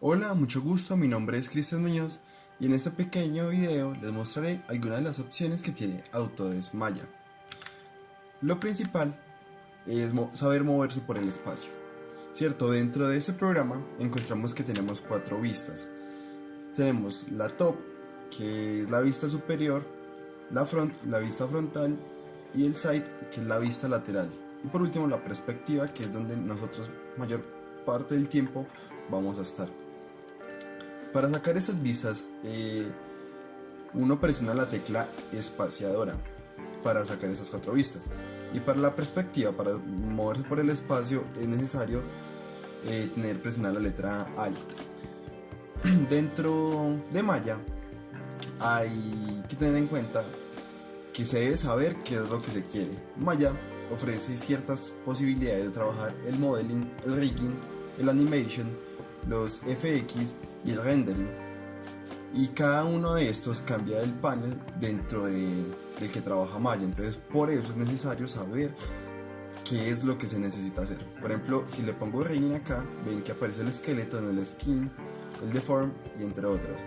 Hola, mucho gusto, mi nombre es Cristian Muñoz y en este pequeño video les mostraré algunas de las opciones que tiene Autodesk Maya. Lo principal es saber moverse por el espacio. Cierto, dentro de este programa encontramos que tenemos cuatro vistas. Tenemos la top, que es la vista superior, la front, la vista frontal y el side, que es la vista lateral. Y por último la perspectiva, que es donde nosotros mayor parte del tiempo vamos a estar. Para sacar estas vistas, eh, uno presiona la tecla espaciadora para sacar esas cuatro vistas. Y para la perspectiva, para moverse por el espacio, es necesario eh, tener presionada la letra Alt. Dentro de Maya hay que tener en cuenta que se debe saber qué es lo que se quiere. Maya ofrece ciertas posibilidades de trabajar el modeling, el rigging, el animation, los FX y el rendering. Y cada uno de estos cambia el panel dentro de, del que trabaja Maya. Entonces por eso es necesario saber qué es lo que se necesita hacer. Por ejemplo, si le pongo rigging acá, ven que aparece el esqueleto en el skin, el deform y entre otros.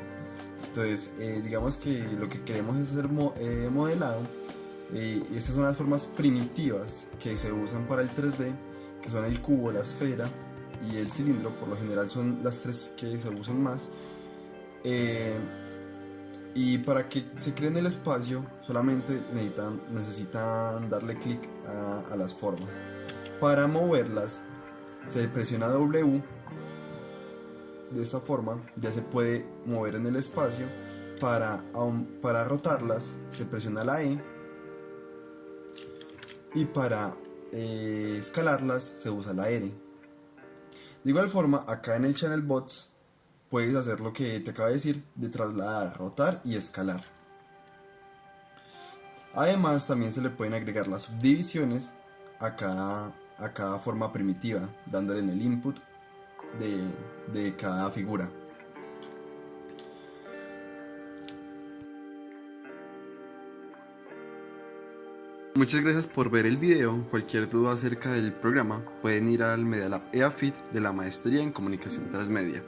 Entonces, eh, digamos que lo que queremos es hacer eh, modelado. Eh, estas son las formas primitivas que se usan para el 3D, que son el cubo, la esfera y el cilindro, por lo general son las tres que se usan más. Eh, y para que se creen el espacio solamente necesitan, darle clic a, las formas. Para moverlas se presiona W. De esta forma ya se puede mover en el espacio. Para, para rotarlas se presiona la E. Y para eh, escalarlas se usa la R. De igual forma, acá en el Channel Bots puedes hacer lo que te acabo de decir de trasladar, rotar y escalar. Además, también se le pueden agregar las subdivisiones a cada, a cada forma primitiva, dándole en el input de, de cada figura. Muchas gracias por ver el video, cualquier duda acerca del programa pueden ir al Media Lab EAFIT de la Maestría en Comunicación Transmedia.